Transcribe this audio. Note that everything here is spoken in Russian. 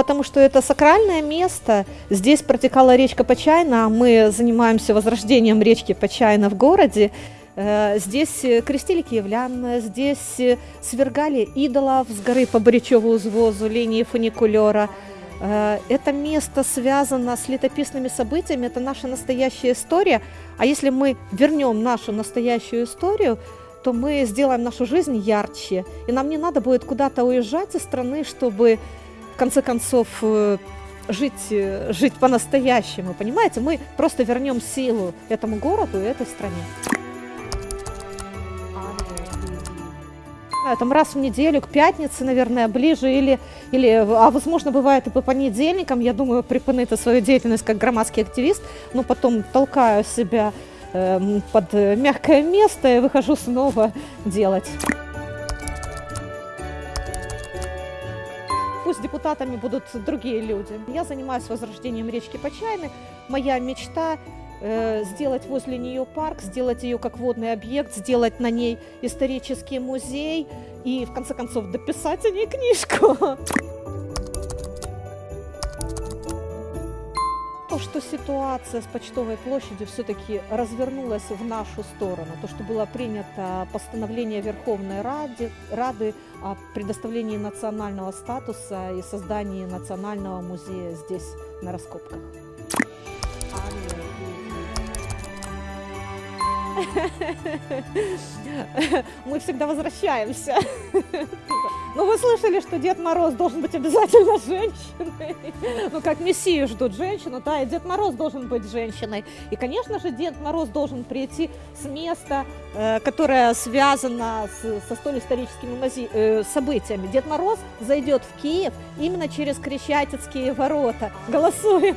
потому что это сакральное место. Здесь протекала речка Почайна, мы занимаемся возрождением речки Почайна в городе. Э, здесь крестили киевлян, здесь свергали идолов с горы по Борячеву узвозу, линии фуникулера. Э, это место связано с летописными событиями, это наша настоящая история. А если мы вернем нашу настоящую историю, то мы сделаем нашу жизнь ярче. И нам не надо будет куда-то уезжать из страны, чтобы конце концов э, жить, э, жить по-настоящему. Понимаете, мы просто вернем силу этому городу и этой стране. Там раз в неделю, к пятнице, наверное, ближе, или, или а возможно, бывает и по понедельникам, я думаю, припынити свою деятельность как громадский активист, но потом толкаю себя э, под мягкое место и выхожу снова делать. Пусть депутатами будут другие люди. Я занимаюсь возрождением речки Почайны. Моя мечта Э, сделать возле нее парк, сделать ее как водный объект, сделать на ней исторический музей и, в конце концов, дописать о ней книжку. То, что ситуация с Почтовой площадью все-таки развернулась в нашу сторону, то, что было принято постановление Верховной Рады, Рады о предоставлении национального статуса и создании национального музея здесь, на раскопках. Мы всегда возвращаемся. Ну, вы слышали, что Дед Мороз должен быть обязательно женщиной. Ну, как Мессию ждут женщину, да, и Дед Мороз должен быть женщиной. И, конечно же, Дед Мороз должен прийти с места, э, которое связано с, со столь историческими э, событиями. Дед Мороз зайдет в Киев именно через Крещатицкие ворота. Голосуем!